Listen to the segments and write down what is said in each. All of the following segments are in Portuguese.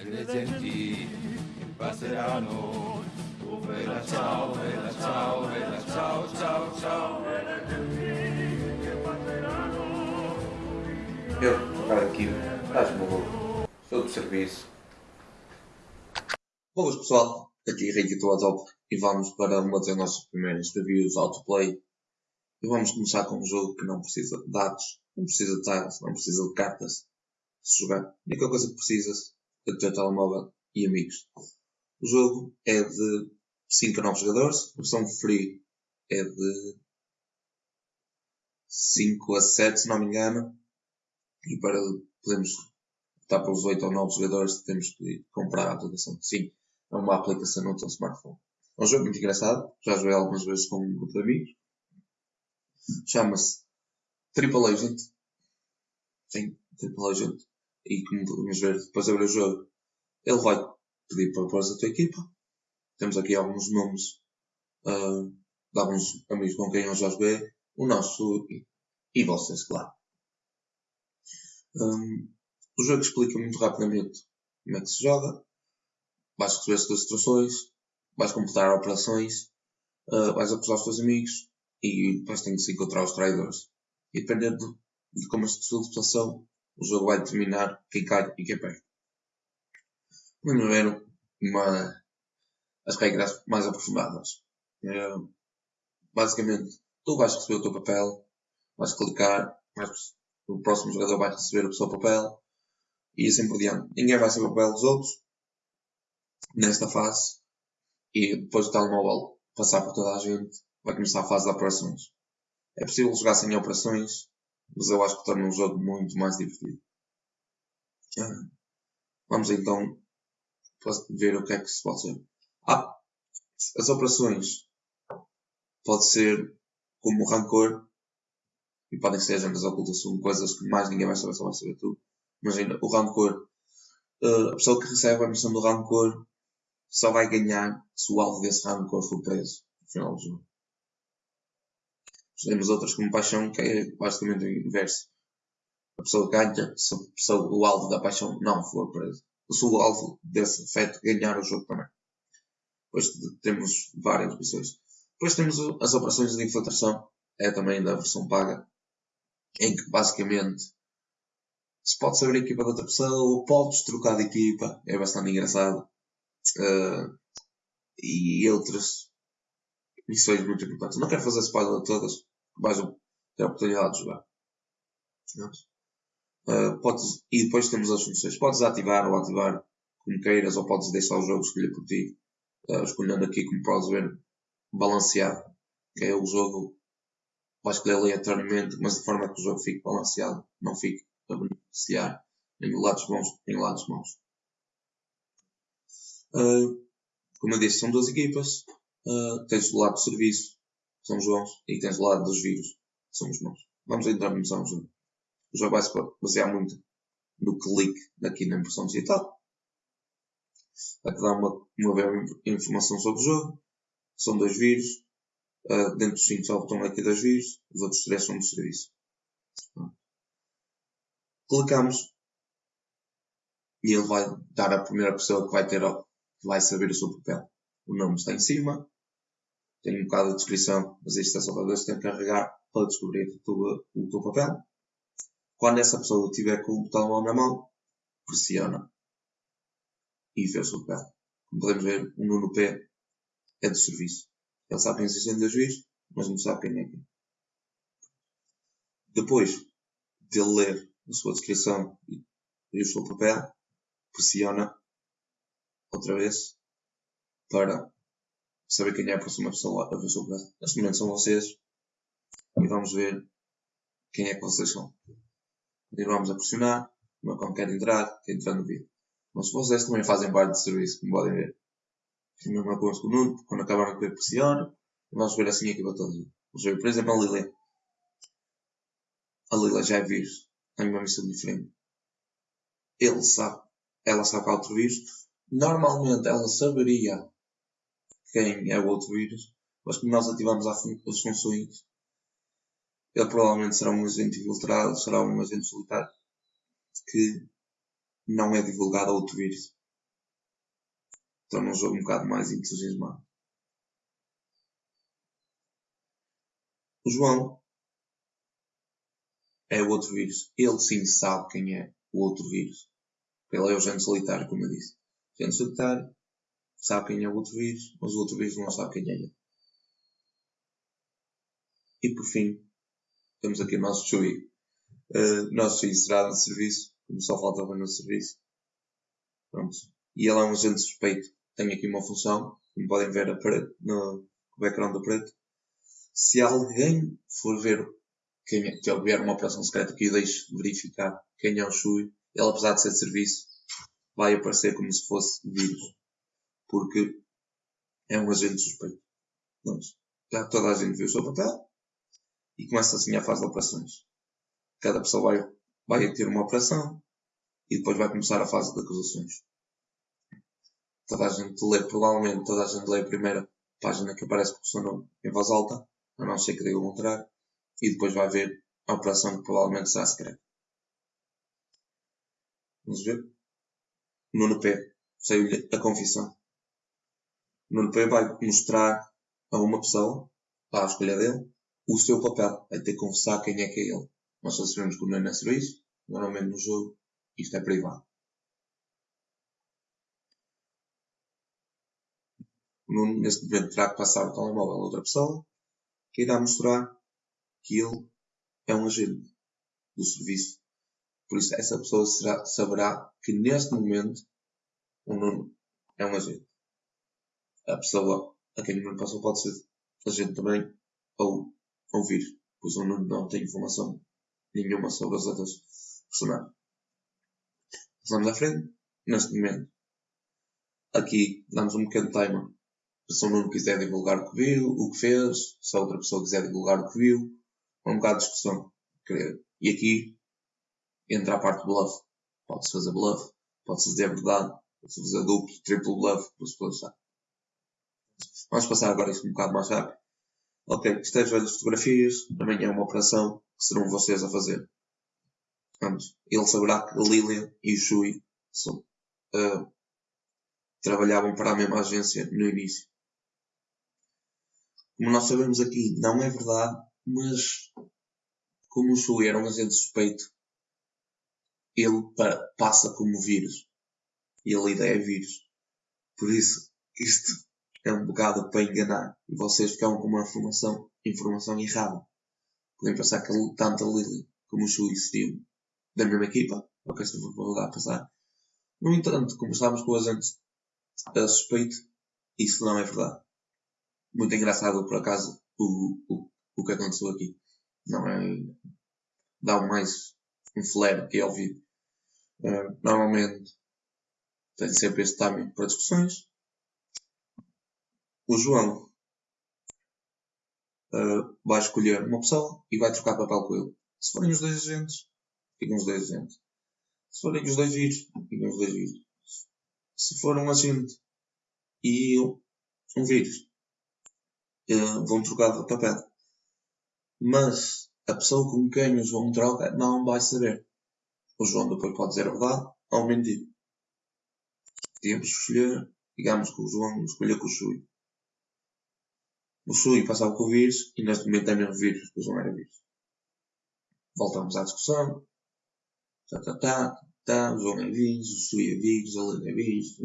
presenti passeranno. Oh, vela ciao, vela ciao, vela ciao, ciao, ciao. Eu, cara, aqui, estás-me louco. Estou de serviço. Boas pessoal, aqui Ricky Top e vamos para uma das nossas primeiras reviews autoplay. E vamos começar com um jogo que não precisa de dados, não precisa de tiles, não precisa de cartas. Se jogar, a única coisa que precisas do teu telemóvel e amigos. O jogo é de 5 a 9 jogadores, a versão free é de 5 a 7, se não me engano. E para podermos optar pelos 8 ou 9 jogadores, temos que comprar a aplicação. Sim, é uma aplicação no teu smartphone. É um jogo muito engraçado, já joguei algumas vezes com um grupo de amigos. Chama-se Triple Agent. Sim, Triple Agent. E como podemos ver, depois de abrir o jogo, ele vai pedir para pôr a tua equipa. Temos aqui alguns nomes uh, de alguns amigos com quem eu já joguei. O nosso e, e vocês, claro. Um, o jogo explica muito rapidamente como é que se joga. Vais receber as tuas instruções, vais completar operações, uh, vais acusar os teus amigos e depois tens que encontrar os traidores. E dependendo de, como esta sua situação, o jogo vai determinar quem cai e quem perde. Vamos ver uma, as regras mais aprofundadas. Basicamente, tu vais receber o teu papel, vais clicar, vais, o próximo jogador vai receber o seu papel e assim por diante. Ninguém vai receber o papel dos outros nesta fase e depois do telemóvel passar por toda a gente, vai começar a fase de operações. É possível jogar sem operações, mas eu acho que torna um jogo muito mais divertido. Vamos então ver o que é que se pode ser. Ah, as operações pode ser como o rancor e podem ser agendas ocultas, são coisas que mais ninguém vai saber, só vai saber tu. Imagina, o rancor, uh, a pessoa que recebe a missão do rancor só vai ganhar se o alvo desse rancor for preso no final do jogo. Temos outras como paixão, que é basicamente o inverso. A pessoa ganha se o alvo da paixão não for preso. Se o alvo desse afeto ganhar o jogo também. Depois temos várias missões. Depois temos as operações de infiltração, é também da versão paga, em que basicamente se pode saber a equipa da outra pessoa, podes trocar de equipa, é bastante engraçado. Uh, e outras missões muito importantes. Não quero fazer spoiler de todas, vais ter a oportunidade de jogar. Uh, podes, e depois temos as funções. Podes ativar ou ativar como queiras, ou podes deixar o jogo escolher por ti. Uh, escolhendo aqui, como podes ver, balanceado, que é o jogo vai escolher aleatoriamente, mas de forma que o jogo fique balanceado, não fique a beneficiar nem lados bons nem lados maus. Uh, como eu disse, são duas equipas. Uh, tens o lado de serviço, são bons, e tens o lado dos vírus, que são os maus. Vamos entrar no jogo. O jogo vai se basear muito no clique aqui na impressão digital. Vai-te dar uma, uma breve informação sobre o jogo. São dois vírus. Uh, dentro dos 5 só botão aqui dois vírus. Os outros três são de serviço. Clicamos e ele vai dar a primeira pessoa que vai ter que vai saber o seu papel. O nome está em cima, tem um bocado de descrição, mas isto é só para ver se tem que carregar para descobrir o teu, o teu papel. Quando essa pessoa estiver com o telemóvel na mão, pressiona e vê o seu papel. Como podemos ver, o Nuno P é do serviço. Ele sabe quem existem dois vírus, mas não sabe quem é quem. Depois de ler a sua descrição e o seu papel, pressiona outra vez para saber quem é a próxima pessoa a ver papel. Neste momento são vocês e vamos ver quem é que vocês são. Continuamos a pressionar, quando quer entrar, quer entrar no vídeo. Mas vocês também fazem parte do serviço, como podem ver. É a mesma coisa com o Nuno, quando acabaram de ver pressiona, vamos ver assim a equipa toda. Vamos ver, por exemplo, a Lily. A Lila já é vírus, tem uma missão diferente. Ele sabe, ela sabe qual é outro vírus. Normalmente ela saberia quem é o outro vírus, mas como nós ativamos as funções, ele provavelmente será um agente infiltrado, será um agente solitário que não é divulgado a outro vírus. torna o jogo um bocado mais entusiasmado. O João é o outro vírus. Ele sim sabe quem é o outro vírus. Ele é o gênio solitário, como eu disse. O gênio solitário sabe quem é o outro vírus, mas o outro vírus não sabe quem é ele. E por fim, temos aqui o nosso Chui. Uh, nosso Chui será de serviço, como só faltava no serviço. Pronto. E ele é um agente suspeito. Tem aqui uma função, como podem ver preto, no background do preto. Se alguém for ver quem é, que houver uma operação secreta que deixe verificar quem é o Shui, ele apesar de ser de serviço, vai aparecer como se fosse vírus. Porque é um agente suspeito. Pronto. Já toda a gente viu o seu papel e começa assim a fase de operações. Cada pessoa vai, vai ter uma operação e depois vai começar a fase de acusações. Toda a gente lê, provavelmente toda a gente lê a primeira página que aparece com o seu nome em voz alta, a não ser que diga o contrário, e depois vai ver a operação que provavelmente será secreta. Vamos ver. Nuno P. Saiu-lhe a confissão. Nuno P vai mostrar a uma pessoa, à escolha dele, o seu papel. Vai ter que confessar quem é que é ele. Nós só sabemos que o Nuno é serviço, normalmente no jogo, isto é privado. O Nuno, neste momento, terá que passar o telemóvel a outra pessoa, que irá mostrar que ele é um agente do serviço. Por isso, essa pessoa será, saberá que neste momento o Nuno é um agente. A pessoa a quem o Nuno passou pode ser agente também ou ouvir, pois o Nuno não tem informação nenhuma sobre as outras personagens. Passamos à frente, neste momento. Aqui damos um pequeno timer se o Nuno quiser divulgar o que viu, o que fez, se a outra pessoa quiser divulgar o que viu, é um bocado de discussão. E aqui entra a parte do bluff. Pode-se fazer bluff, pode-se dizer verdade, pode-se fazer duplo, triplo bluff, para se achar. Vamos passar agora isto um bocado mais rápido. Ok, esteja as fotografias, amanhã é uma operação que serão vocês a fazer. Vamos. Ele saberá que Lilian e Shui são, uh, trabalhavam para a mesma agência no início. Como nós sabemos aqui, não é verdade, mas como o Shui era um agente suspeito, ele passa como vírus. E a ideia é vírus. Por isso, isto é um bocado para enganar. E vocês ficam com uma informação, informação errada. Podem pensar que tanto a Lily como o Shui seriam da mesma equipa. Ok, se for a passar. No entanto, como estávamos com o agente suspeito, isso não é verdade muito engraçado por acaso o, o, o que aconteceu aqui. Não é. dá mais um flare que é ouvido. Uh, normalmente tem sempre este timing para discussões. O João uh, vai escolher uma pessoa e vai trocar papel com ele. Se forem os dois agentes, ficam os dois agentes. Se forem os dois vírus, ficam os dois vírus. Se for um agente e um vírus, uh, vão trocar de papel. Mas a pessoa com quem o João troca não vai saber. O João depois pode dizer a verdade ou mentir. Podíamos escolher, digamos que o João escolha com o Shui. O Shui passava com o vírus e neste momento é vírus, porque o João era vírus. Voltamos à discussão. Tá, tá, tá, tá, o João é vírus, o Shui é vírus, a Lila é vírus.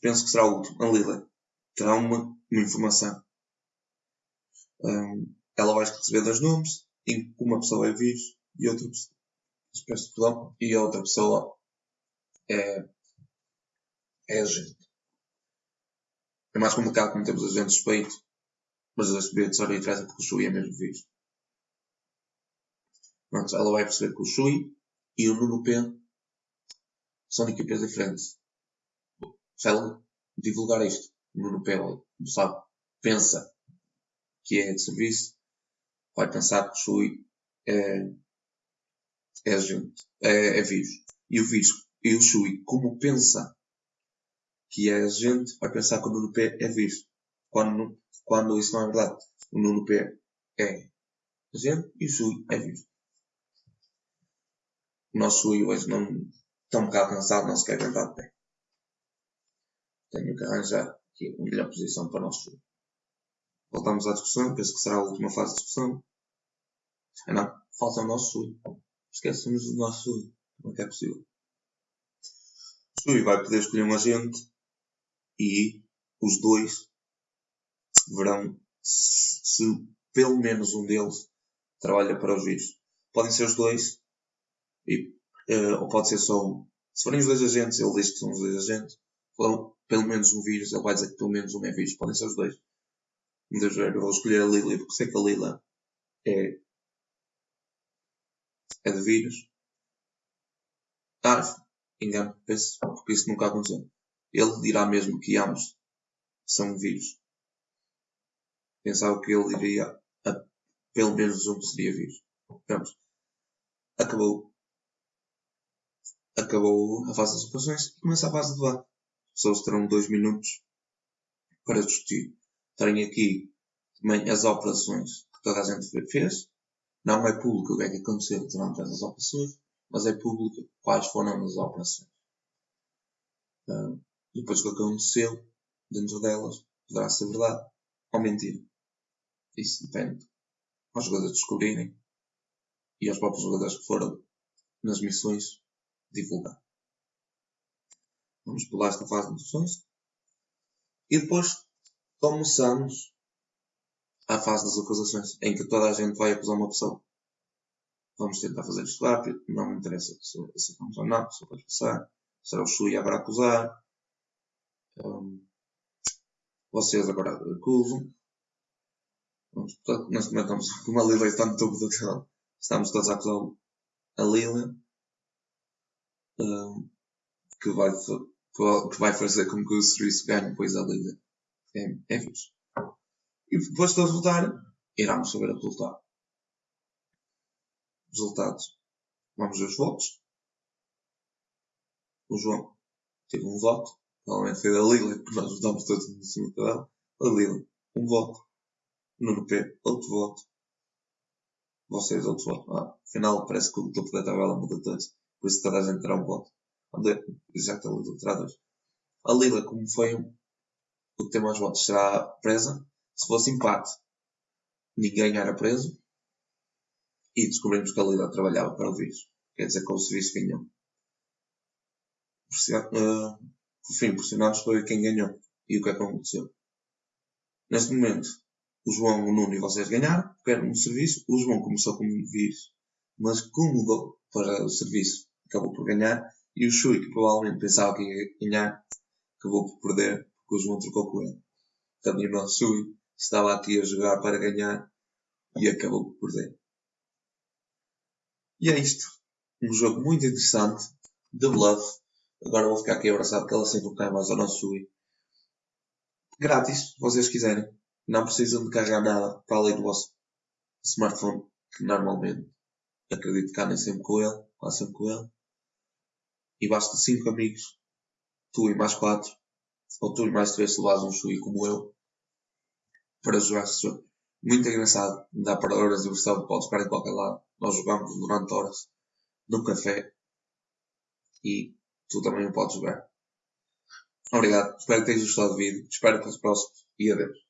Penso que será o último, a Lila terá uma, uma informação. Um, ela vai receber dois nomes, em que uma pessoa é vírus e outra pessoa, e a outra pessoa é, é agente. É mais complicado como temos agente suspeito, mas a saber de só interessa porque o Shui é mesmo vírus. Pronto, ela vai perceber que o Shui e o Nuno P são equipas diferentes. Se ela divulgar isto Nuno Pelo, sabe, pensa que é de serviço, vai pensar que o Shui é, é agente, é, é vírus. E o vírus, e o Shui, como pensa que é agente, vai pensar que o Nuno P é vírus. Quando, quando isso não é verdade. O Nuno P é agente e o Shui é vírus. O nosso Shui hoje não está um bocado cansado, não se quer aguentar de pé. tenho que arranjar aqui a melhor posição para o nosso jogo. Voltamos à discussão, penso que será a última fase de discussão. Ah não, falta o nosso Sui. Esquecemos do nosso Sui. Como é que é possível? Sui vai poder escolher um agente e os dois verão se, se pelo menos um deles trabalha para os vírus. Podem ser os dois, e, uh, ou pode ser só um. Se forem os dois agentes, ele diz que são os dois agentes. Ou pelo menos um vírus, ele vai dizer que pelo menos um é vírus. Podem ser os dois. Ver, eu vou escolher a Lila, porque sei que a Lila é, é de vírus. Ah, engano, penso, porque isso nunca aconteceu. Ele dirá mesmo que ambos são vírus. Pensava que ele iria a pelo menos um seria vírus. Pronto. Acabou. Acabou a fase das operações e começa a fase de debate. As pessoas terão dois minutos para discutir. Terem aqui também as operações que toda a gente fez. Não é público o que é que aconteceu durante essas operações, mas é público quais foram as operações. Uh, depois o que aconteceu dentro delas poderá ser verdade ou mentira. Isso depende aos jogadores descobrirem e aos próprios jogadores que foram nas missões divulgar. Vamos pular esta fase de missões e depois começamos a fase das acusações, em que toda a gente vai acusar uma pessoa. Vamos tentar fazer isto rápido, não me interessa se aceitamos ou não, se vai passar, será o Shui a acusar. Um, vocês agora acusam. Portanto, neste momento estamos com uma Lilian está no topo do canal. Estamos todos a acusar a Lilian. Um, que, vai, que vai fazer com que o serviço ganhe depois a Lilian. É, é fixe. E depois de todos votarem, iremos saber o resultado. Resultados. Vamos ver os votos. O João teve um voto. Provavelmente foi da Lilian, porque nós votamos todos no cima dela. A Lilian, um voto. Nuno P, outro voto. Vocês, outro voto. Ah, afinal, parece que o topo da tabela muda todos. Por isso toda a gente terá um voto. Lila terá dois. A Lila, como foi o que tem mais votos, será presa. Se fosse empate, ninguém era preso. E descobrimos que a Lila trabalhava para o vírus. Quer dizer que o serviço ganhou. Uh, por fim, pressionámos para ver quem ganhou. E o que é que aconteceu. Neste momento, o João, o Nuno e vocês ganharam, era um serviço. O João começou como vírus, mas como mudou para o serviço, acabou por ganhar. E o Shui, que provavelmente pensava que ia ganhar, acabou por perder, porque o João trocou com ele. Portanto, o nosso Shui estava aqui a jogar para ganhar e acabou por perder. E é isto. Um jogo muito interessante de Bluff. Agora vou ficar aqui abraçado que ela sempre cai mais ao nosso Shui. Grátis, se vocês quiserem. Não precisam de carregar nada para além do vosso smartphone, que normalmente acredito que andem sempre com ele, quase sempre com ele. E basta 5 amigos, tu e mais 4, ou tu e mais 3 se levas um chui como eu, para jogar esse jogo. Muito engraçado, dá para horas de diversão, podes ficar em qualquer lado. Nós jogamos durante horas, num café, e tu também o podes jogar. Obrigado, espero que tenhas gostado do vídeo, espero que os próximos e adeus.